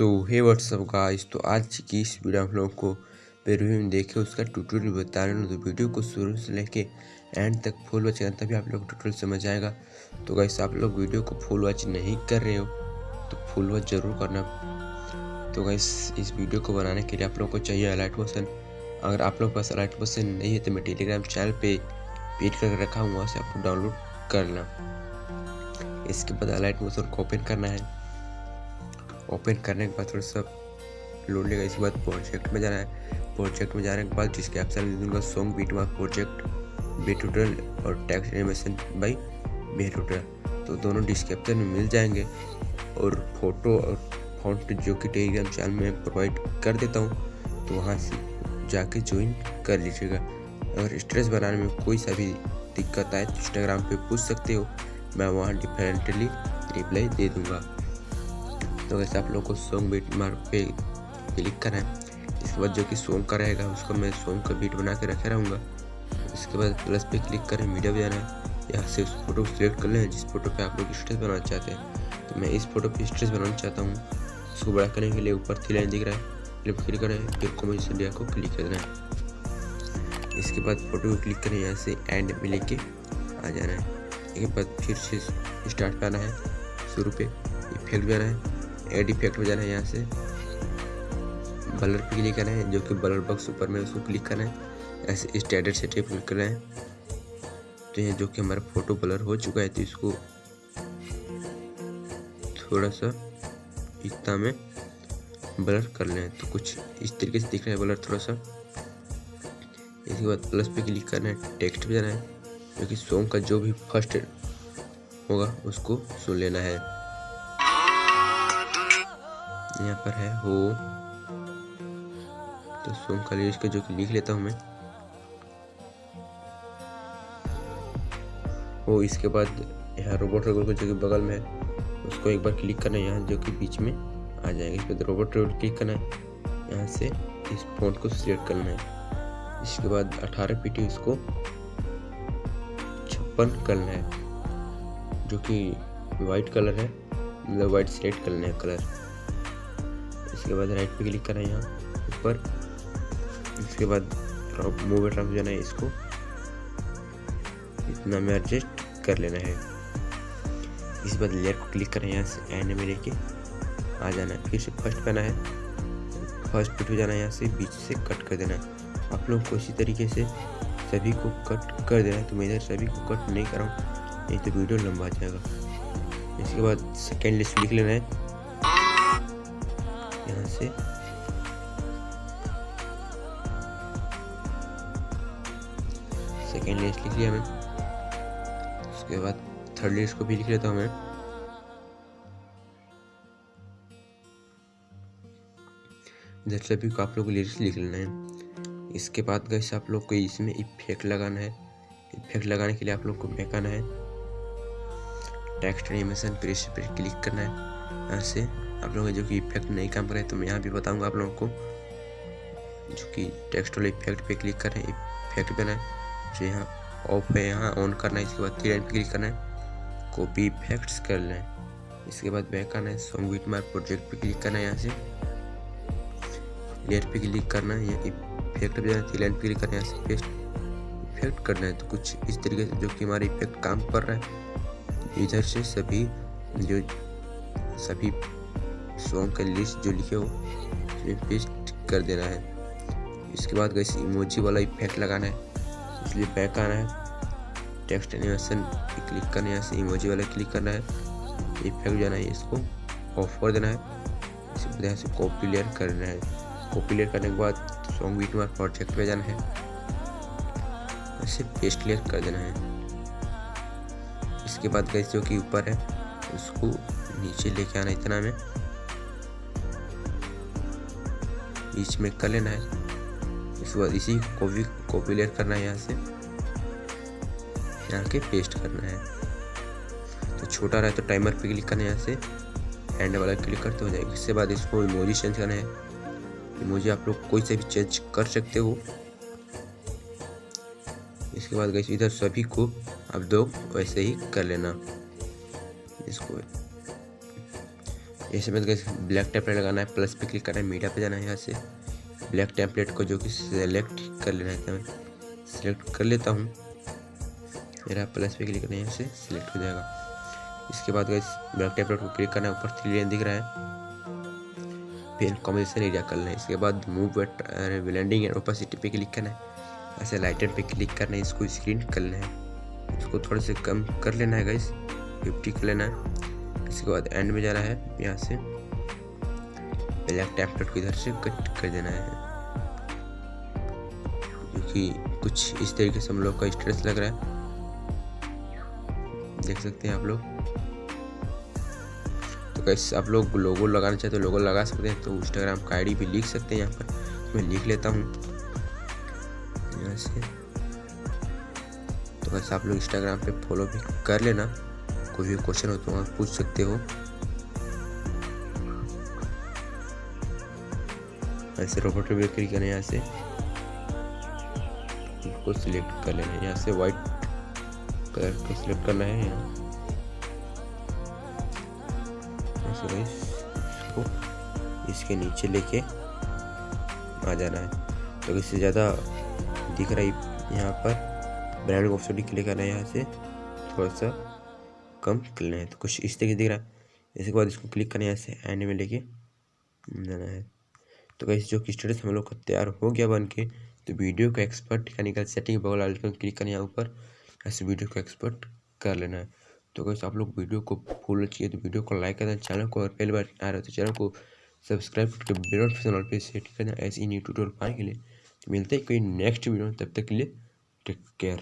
WhatsApp guys तो आज की इस वीडियो आप लोगों को रिव्यू में देखे, उसका ट्यूटोरियल बता रहे हैं। तो वीडियो को शुरू से लेके एंड तक फुल वॉच करना, तभी आप लोग ट्यूटोरियल समझ आएगा। तो गाइस आप लोग वीडियो को फुल वॉच नहीं कर रहे हो तो फुल वॉच ज़रूर करना। तो गाइस इस वीडियो को बनाने के लिए आप लोग को चाहिए अलाइट मोशन अगर आप लोग के पास अलाइट मोशन नहीं है तो मैं टेलीग्राम चैनल पर पीट करके रखा हूँ, वहाँ से आपको डाउनलोड करना। इसके बाद अलाइट मोशन को ओपन करना है। ओपन करने के बाद थोड़ा सा लोड लेगा, इसके बाद प्रोजेक्ट में जाना है। प्रोजेक्ट में जाने के बाद जिसके ऑप्शन दूँगा song beat mark project B टूटल और टैक्स एनिमेशन बाई बी टूटल तो दोनों डिस्क्रिप्शन में मिल जाएँगे और फ़ोटो और फॉन्ट जो कि टेलीग्राम चैनल में प्रोवाइड कर देता हूँ तो वहाँ से जाके ज्वाइन कर लीजिएगा। अगर स्ट्रेस बनाने में कोई सा भी दिक्कत आए तो इंस्टाग्राम पे पूछ सकते हो, मैं वहाँ डिफरेंटली रिप्लाई दे दूँगा। तो वैसे आप लोग को सॉन्ग बीट मार्क पे क्लिक करना है इसके बाद जो कि सॉन्ग का रहेगा, उसको मैं सॉन्ग का बीट बना के रखे रहूँगा। इसके बाद प्लस पे क्लिक करें मीडिया पे जाना है। यहाँ से उस फ़ोटो को सिलेक्ट कर लें, जिस फ़ोटो पे आप लोग स्ट्रेस बनाना चाहते हैं। तो मैं इस फ़ोटो पे स्ट्रेस बनाना चाहता हूँ। उसको बड़ा करने के लिए ऊपर थी लाइन दिख रहा है। क्लिक करें फिर कॉम्पोजिशन इंडिया को क्लिक कर देना है। इसके बाद फ़ोटो को क्लिक करें, यहाँ से एंड में लेके आ जाना है। इसके बाद फिर से स्टार्ट पे आना है, शुरू पे। इफ़ेक्ट भी आना है। एड इफ़ेक्ट में जाना है यहाँ से। बलर पे क्लिक करना है जो कि बलर बॉक्स ऊपर में उसको क्लिक करना है ऐसे स्टैंडर्ड सेटअप क्लिक करना है तो ये जो कि हमारा फ़ोटो बलर हो चुका है तो इसको थोड़ा सा इतना में ब्लर कर लें। तो कुछ इस तरीके से दिख रहा है ब्लर थोड़ा सा। इसके बाद प्लस पे क्लिक करना है टेक्स्ट पे जाना है। क्योंकि सॉन्ग का जो भी फ़र्स्ट होगा, उसको सुन लेना है। यहाँ पर है, हो। तो सोम खाली इसका जो कि लिख लेता हूँ मैं। हो इसके बाद यहाँ रोबोट रोबोट जो कि बगल में है, उसको एक बार क्लिक करना है, यहाँ जो कि बीच में आ जाएगा। इस पर रोबोट रोबोट क्लिक करना है, यहाँ से इस फ़ोन को सिलेक्ट करना है। इसके बाद अठारह पीटी उसको छप्पन करना है, जो कि वाइट कलर है मतलब वाइट सिलेक्ट करना है कलर इसके बाद राइट पे क्लिक करना है यहाँ, ऊपर। इसके बाद मूव ट्रांस जाना है इसको। इतना में एडजस्ट कर लेना है। इस बाद लेयर को क्लिक करें यहाँ से एंड में लेके आ जाना है। फिर से फ़र्स्ट करना है। फ़र्स्ट पे जाना है यहाँ से, बीच से कट कर देना है। आप लोग को इसी तरीके से सभी को कट कर देना है। तो मैं इधर सभी को कट नहीं कर रहा हूँ, नहीं तो वीडियो लंबा आ जाएगा। इसके बाद सेकेंड लिस्ट लिख लेना है। यहाँ से। सेकेंड लिस्ट लिख लिया मैं उसके बाद थर्ड लिस्ट को भी लिख लेता हूँ मैं। इधर सभी को आप लोग लिस्ट लिख लेना है। इसके बाद गैस आप लोग को इसमें इफ़ेक्ट लगाना है। इफ़ेक्ट लगाने के लिए आप लोग को फेंकाना है। टेक्स्ट एनिमेशन पर इस पर क्लिक करना है। से आप लोगों जो कि इफ़ेक्ट नहीं काम करे तो मैं यहाँ भी बताऊँगा आप लोगों को, जो कि टेक्स्ट वाले इफ़ेक्ट पे क्लिक करें इफ़ेक्ट पे है जो यहाँ ऑफ़ है, यहाँ ऑन करना है, इसके बाद थ्री लाइन पे क्लिक करना है कॉपी इफेक्ट्स कर लें। इसके बाद बैक करना है सॉन्ग विट मार्क प्रोजेक्ट पे क्लिक करना है यहाँ से। लेयर पे क्लिक करना है या इफ़ेक्ट पे जाना थ्री लाइन पे क्लिक करना है, यहाँ से पेस्ट इफ़ेक्ट करना है तो कुछ इस तरीके से जो कि हमारा इफ़ेक्ट काम कर रहा है। इधर से सभी जो सभी सॉन्ग का लिस्ट जो लिखे हो, उसमें पेस्ट कर देना है। इसके बाद गैस इमोजी वाला इफ़ेक्ट लगाना है। इसलिए बैक आना है। टेक्स्ट एनिमेशन क्लिक करना है, यहाँ से इमोजी वाला क्लिक करना है। इफ़ेक्ट जाना है, इसको ऑफ़ कर देना है। इसी बाद यहाँ से कॉपी लेयर करना है। कॉपी लेयर करने के बाद सॉन्ग बीट मार्क प्रोजेक्ट पे जाना है। ऐसे पेस्ट लेयर कर देना है। इसके बाद गैस जो कि ऊपर है, उसको नीचे लेके आना इतना में। बीच में कर लेना है। इसके बाद इसी कॉपी कॉपी लेयर करना है यहाँ से। यहाँ के पेस्ट करना है। तो छोटा रहे तो टाइमर पे क्लिक करना है यहाँ से। हैंड वाला क्लिक करते हो जाएगा। इसके बाद इसको इमोजी चेंज करना है। इमोजी आप लोग कोई से भी चेंज कर सकते हो। इसके बाद गई इधर सभी को आप दो वैसे ही कर लेना। इसको ऐसे में ब्लैक टेम्पलेट लगाना है प्लस पे क्लिक करना है मीडिया पे जाना है यहाँ से। ब्लैक टेम्पलेट को जो कि सेलेक्ट कर लेना है मैं सेलेक्ट कर लेता हूँ। मेरा प्लस पे क्लिक करना है, यहाँ से सिलेक्ट हो जाएगा। इसके बाद गैस ब्लैक टेम्पलेट को क्लिक करना है, ऊपर थ्री लाइन दिख रहा है। फिर कॉम्बिनेशन एरिया करना है। इसके बाद मूव ब्लेंडिंग एंड ओपासिटी पे क्लिक करना है। ऐसे लाइटर पे क्लिक करना है, इसको स्क्रीन कर लेना है। इसको थोड़े से कम कर लेना है गाइस फिफ्टी कर लेना है। इसके बाद एंड में जाना है, यहाँ से। ब्लैक टेम्पलेट को इधर से कट कर देना है। क्योंकि कुछ इस तरीके से हम लोग का स्ट्रेस लग रहा है। देख सकते हैं आप लोग। तो कैसे आप लोग लोगो लगाना चाहते हो लोगो लगा सकते हैं। तो इंस्टाग्राम का आईडी भी लिख सकते हैं यहाँ पर। मैं लिख लेता हूँ। यहाँ से। तो कैसे आप लोग इंस्टाग्राम पे फॉलो भी कर लेना। कोई भी क्वेश्चन हो तो आप पूछ सकते हो। ऐसे रोबोट पे क्लिक करें यहाँ से। इसको सिलेक्ट कर लेना है यहाँ से व्हाइट कलर को सिलेक्ट करना है यहाँ। ऐसे इसको इसके नीचे लेके आ जाना है। तो इससे ज़्यादा दिख रहा है यहाँ पर। ब्रांड ऑप्शन क्लिक करना है यहाँ से। थोड़ा सा कम कर लेना है। तो कुछ इस तरीके से दिख रहा है। इसके बाद इसको क्लिक करना है यहाँ से एंड में लेके। जाना है। तो कैसे जो कि स्टेटस हम लोग का तैयार हो गया बन के तो वीडियो को एक्सपर्ट का निकल सेटिंग बगल आइकन क्लिक करना यहाँ ऊपर। ऐसे वीडियो को एक्सपर्ट कर लेना है। तो कैसे आप लोग वीडियो को फुल चाहिए तो वीडियो को लाइक करना चैनल को और पहली बार आ रहे हो तो चैनल को सब्सक्राइब करके बेल नोटिफिकेशन पे सेट करना ऐसे ही न्यू ट्यूटोरियल पाने के लिए। मिलते हैं कोई नेक्स्ट वीडियो में। तब तक के लिए टेक केयर